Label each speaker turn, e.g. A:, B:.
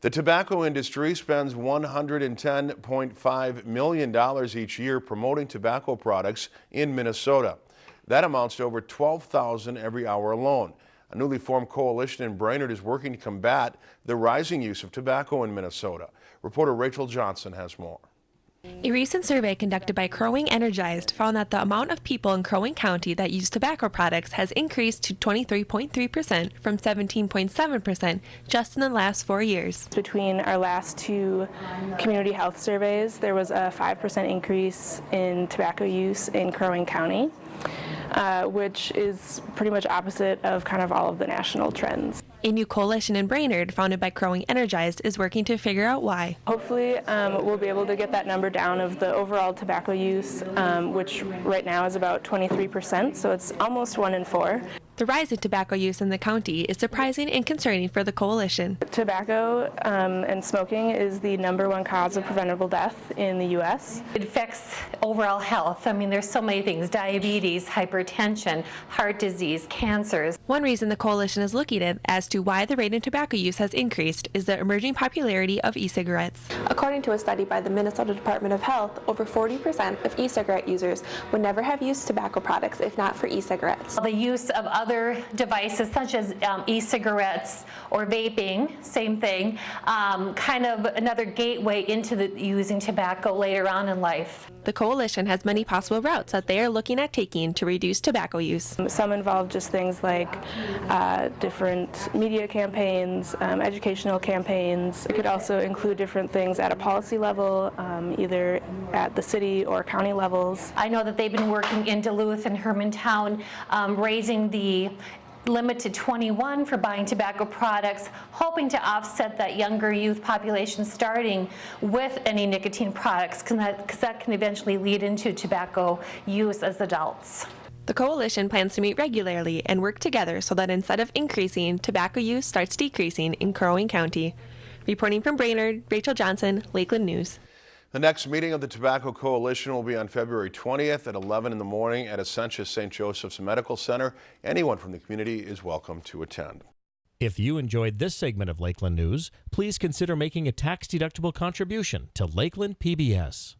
A: The tobacco industry spends $110.5 million each year promoting tobacco products in Minnesota. That amounts to over 12,000 every hour alone. A newly formed coalition in Brainerd is working to combat the rising use of tobacco in Minnesota. Reporter Rachel Johnson has more.
B: A recent survey conducted by Crow Wing Energized found that the amount of people in Crow Wing County that use tobacco products has increased to 23.3% from 17.7% just in the last four years.
C: Between our last two community health surveys, there was a 5% increase in tobacco use in Crow Wing County, uh, which is pretty much opposite of kind of all of the national trends.
B: A new coalition in Brainerd, founded by Crow Wing Energized, is working to figure out why.
C: Hopefully, um, we'll be able to get that number down of the overall tobacco use, um, which right now is about 23%, so it's almost one in four.
B: The rise in tobacco use in the county is surprising and concerning for the coalition.
C: Tobacco um, and smoking is the number one cause of preventable death in the U.S.
D: It affects overall health. I mean, there's so many things, diabetes, hypertension, heart disease, cancers.
B: One reason the coalition is looking at as to why the rate in tobacco use has increased is the emerging popularity of e-cigarettes.
E: According to a study by the Minnesota Department of Health, over 40% of e-cigarette users would never have used tobacco products if not for e-cigarettes.
D: The use of other other devices such as um, e-cigarettes or vaping, same thing, um, kind of another gateway into the, using tobacco later on in life.
B: The coalition has many possible routes that they are looking at taking to reduce tobacco use.
C: Some involve just things like uh, different media campaigns, um, educational campaigns. It could also include different things at a policy level, um, either at the city or county levels.
D: I know that they've been working in Duluth and Hermantown, um, raising the limit to 21 for buying tobacco products, hoping to offset that younger youth population starting with any nicotine products because that, can eventually lead into tobacco use as adults.
B: The coalition plans to meet regularly and work together so that instead of increasing, tobacco use starts decreasing in Crow Wing County. Reporting from Brainerd, Rachel Johnson, Lakeland News.
A: The next meeting of the Tobacco Coalition will be on February 20th at 11 in the morning at Essentia St. Joseph's Medical Center. Anyone from the community is welcome to attend.
F: If you enjoyed this segment of Lakeland News, please consider making a tax-deductible contribution to Lakeland PBS.